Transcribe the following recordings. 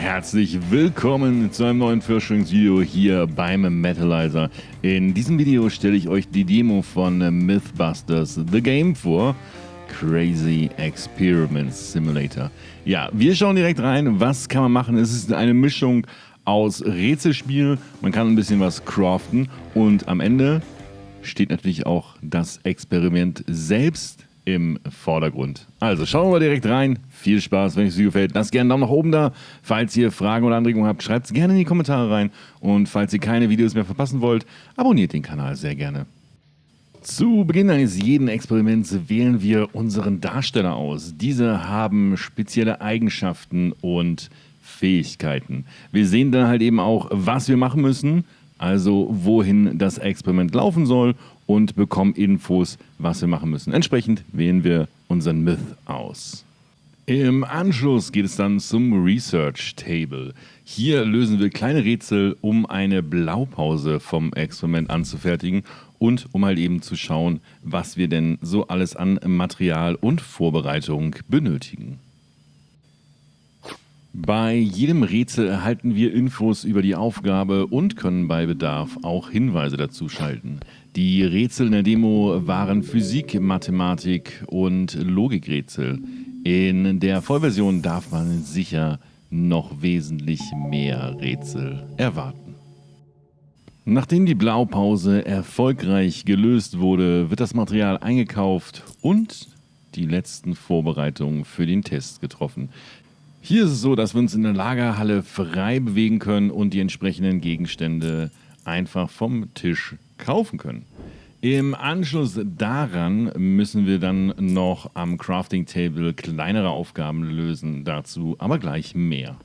herzlich willkommen zu einem neuen Forschungsvideo hier beim Metalizer. In diesem Video stelle ich euch die Demo von Mythbusters The Game vor. Crazy Experiments Simulator. Ja, wir schauen direkt rein, was kann man machen. Es ist eine Mischung aus Rätselspiel, man kann ein bisschen was craften und am Ende steht natürlich auch das Experiment selbst im Vordergrund. Also schauen wir direkt rein. Viel Spaß, wenn es euch gefällt. Lasst gerne einen Daumen nach oben da. Falls ihr Fragen oder Anregungen habt, schreibt es gerne in die Kommentare rein. Und falls ihr keine Videos mehr verpassen wollt, abonniert den Kanal sehr gerne. Zu Beginn eines jeden Experiments wählen wir unseren Darsteller aus. Diese haben spezielle Eigenschaften und Fähigkeiten. Wir sehen dann halt eben auch, was wir machen müssen, also wohin das Experiment laufen soll und bekommen Infos, was wir machen müssen. Entsprechend wählen wir unseren Myth aus. Im Anschluss geht es dann zum Research Table. Hier lösen wir kleine Rätsel, um eine Blaupause vom Experiment anzufertigen und um halt eben zu schauen, was wir denn so alles an Material und Vorbereitung benötigen. Bei jedem Rätsel erhalten wir Infos über die Aufgabe und können bei Bedarf auch Hinweise dazu schalten. Die Rätsel in der Demo waren Physik, Mathematik und Logikrätsel. In der Vollversion darf man sicher noch wesentlich mehr Rätsel erwarten. Nachdem die Blaupause erfolgreich gelöst wurde, wird das Material eingekauft und die letzten Vorbereitungen für den Test getroffen. Hier ist es so, dass wir uns in der Lagerhalle frei bewegen können und die entsprechenden Gegenstände einfach vom Tisch kaufen können. Im Anschluss daran müssen wir dann noch am Crafting Table kleinere Aufgaben lösen, dazu aber gleich mehr.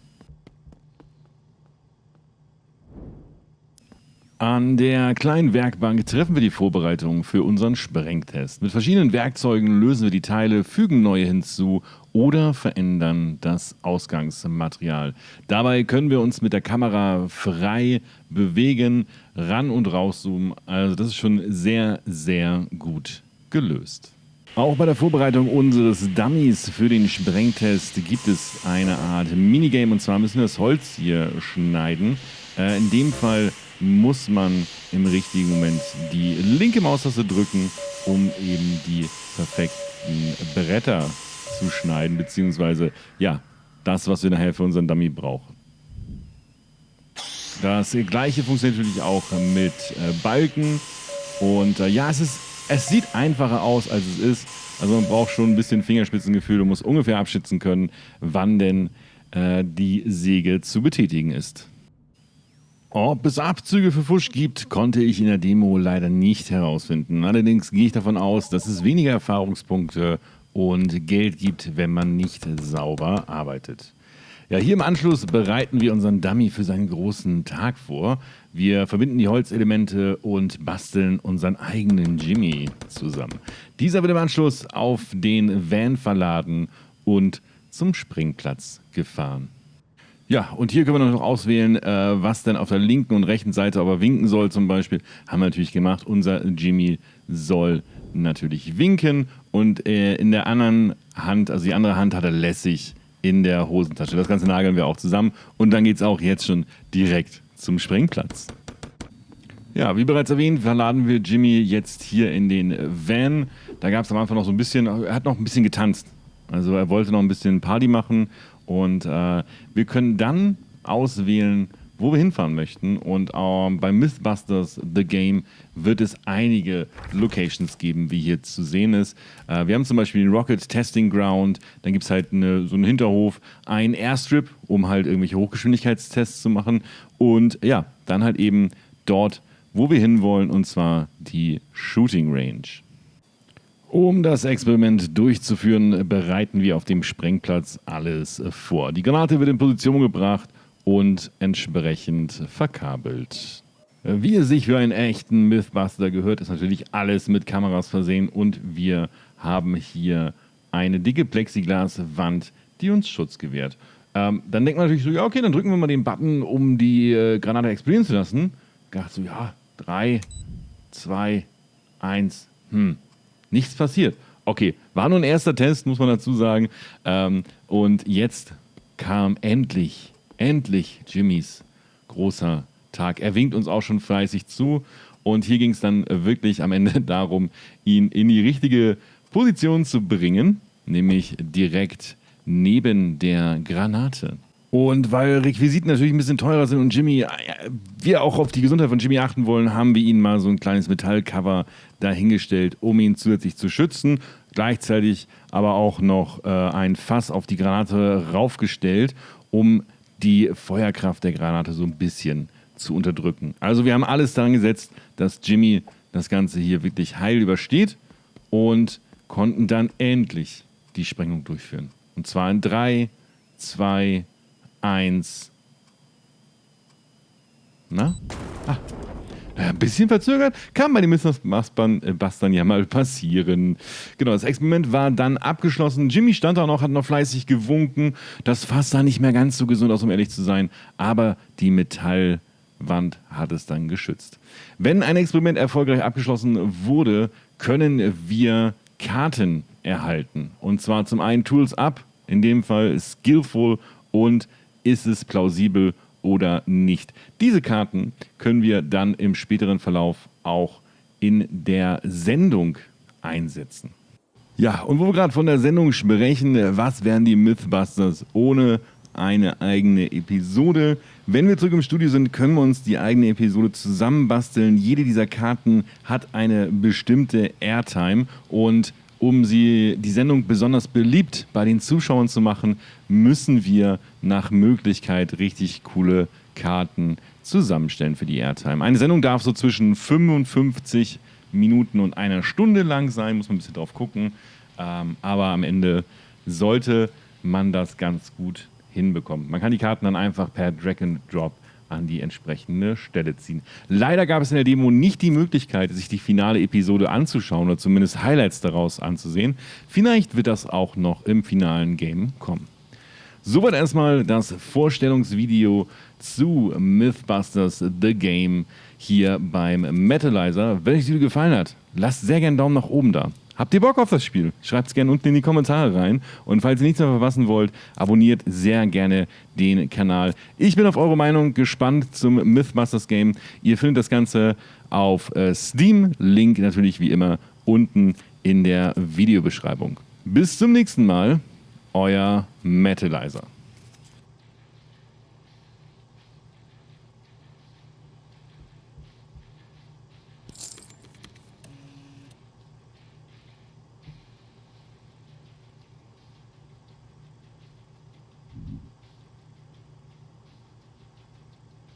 An der kleinen Werkbank treffen wir die Vorbereitungen für unseren Sprengtest. Mit verschiedenen Werkzeugen lösen wir die Teile, fügen neue hinzu oder verändern das Ausgangsmaterial. Dabei können wir uns mit der Kamera frei bewegen, ran und rauszoomen. Also das ist schon sehr, sehr gut gelöst. Auch bei der Vorbereitung unseres Dummies für den Sprengtest gibt es eine Art Minigame und zwar müssen wir das Holz hier schneiden. Äh, in dem Fall muss man im richtigen Moment die linke Maustaste drücken, um eben die perfekten Bretter zu schneiden, beziehungsweise ja, das, was wir nachher für unseren Dummy brauchen. Das gleiche funktioniert natürlich auch mit äh, Balken und äh, ja, es, ist, es sieht einfacher aus, als es ist. Also man braucht schon ein bisschen Fingerspitzengefühl und muss ungefähr abschätzen können, wann denn äh, die Säge zu betätigen ist. Ob es Abzüge für Fusch gibt, konnte ich in der Demo leider nicht herausfinden. Allerdings gehe ich davon aus, dass es weniger Erfahrungspunkte und Geld gibt, wenn man nicht sauber arbeitet. Ja, hier im Anschluss bereiten wir unseren Dummy für seinen großen Tag vor. Wir verbinden die Holzelemente und basteln unseren eigenen Jimmy zusammen. Dieser wird im Anschluss auf den Van verladen und zum Springplatz gefahren. Ja, und hier können wir noch auswählen, äh, was denn auf der linken und rechten Seite aber winken soll zum Beispiel. Haben wir natürlich gemacht. Unser Jimmy soll natürlich winken und äh, in der anderen Hand, also die andere Hand hat er lässig in der Hosentasche. Das Ganze nageln wir auch zusammen und dann geht es auch jetzt schon direkt zum Sprengplatz. Ja, wie bereits erwähnt, verladen wir Jimmy jetzt hier in den Van. Da gab es am Anfang noch so ein bisschen, er hat noch ein bisschen getanzt. Also er wollte noch ein bisschen Party machen und äh, wir können dann auswählen, wo wir hinfahren möchten. Und ähm, bei Mythbusters The Game wird es einige Locations geben, wie hier zu sehen ist. Äh, wir haben zum Beispiel den Rocket Testing Ground, dann gibt es halt eine, so einen Hinterhof, ein Airstrip, um halt irgendwelche Hochgeschwindigkeitstests zu machen. Und ja, dann halt eben dort, wo wir hinwollen, und zwar die Shooting Range. Um das Experiment durchzuführen, bereiten wir auf dem Sprengplatz alles vor. Die Granate wird in Position gebracht und entsprechend verkabelt. Wie es sich für einen echten Mythbuster gehört, ist natürlich alles mit Kameras versehen und wir haben hier eine dicke Plexiglaswand, die uns Schutz gewährt. Ähm, dann denkt man natürlich so, ja okay, dann drücken wir mal den Button, um die äh, Granate explodieren zu lassen. Gedacht so, ja, 3, 2, 1, hm, Nichts passiert. Okay, war nur ein erster Test, muss man dazu sagen. Ähm, und jetzt kam endlich, endlich Jimmys großer Tag. Er winkt uns auch schon fleißig zu. Und hier ging es dann wirklich am Ende darum, ihn in die richtige Position zu bringen, nämlich direkt neben der Granate. Und weil Requisiten natürlich ein bisschen teurer sind und Jimmy, äh, wir auch auf die Gesundheit von Jimmy achten wollen, haben wir ihn mal so ein kleines Metallcover dahingestellt, um ihn zusätzlich zu schützen. Gleichzeitig aber auch noch äh, ein Fass auf die Granate raufgestellt, um die Feuerkraft der Granate so ein bisschen zu unterdrücken. Also wir haben alles daran gesetzt, dass Jimmy das Ganze hier wirklich heil übersteht und konnten dann endlich die Sprengung durchführen. Und zwar in 3, 2, 1. Na? Ah. ein bisschen verzögert, kann bei den Mistbustern äh, ja mal passieren. Genau, das Experiment war dann abgeschlossen. Jimmy stand da noch, hat noch fleißig gewunken. Das Fass sah nicht mehr ganz so gesund aus, um ehrlich zu sein. Aber die Metallwand hat es dann geschützt. Wenn ein Experiment erfolgreich abgeschlossen wurde, können wir Karten erhalten. Und zwar zum einen Tools Up, in dem Fall Skillful und ist es plausibel oder nicht. Diese Karten können wir dann im späteren Verlauf auch in der Sendung einsetzen. Ja, und wo wir gerade von der Sendung sprechen, was wären die Mythbusters ohne eine eigene Episode? Wenn wir zurück im Studio sind, können wir uns die eigene Episode zusammenbasteln. Jede dieser Karten hat eine bestimmte Airtime und um sie, die Sendung besonders beliebt bei den Zuschauern zu machen, müssen wir nach Möglichkeit richtig coole Karten zusammenstellen für die Airtime. Eine Sendung darf so zwischen 55 Minuten und einer Stunde lang sein, muss man ein bisschen drauf gucken. Ähm, aber am Ende sollte man das ganz gut hinbekommen. Man kann die Karten dann einfach per Drag and Drop an die entsprechende Stelle ziehen. Leider gab es in der Demo nicht die Möglichkeit, sich die finale Episode anzuschauen oder zumindest Highlights daraus anzusehen. Vielleicht wird das auch noch im finalen Game kommen. Soweit erstmal das Vorstellungsvideo zu Mythbusters The Game hier beim Metalizer. Wenn euch das Video gefallen hat, lasst sehr gerne einen Daumen nach oben da. Habt ihr Bock auf das Spiel? Schreibt es gerne unten in die Kommentare rein. Und falls ihr nichts mehr verpassen wollt, abonniert sehr gerne den Kanal. Ich bin auf eure Meinung gespannt zum Mythbusters Game. Ihr findet das Ganze auf äh, Steam. Link natürlich wie immer unten in der Videobeschreibung. Bis zum nächsten Mal, euer Metalizer.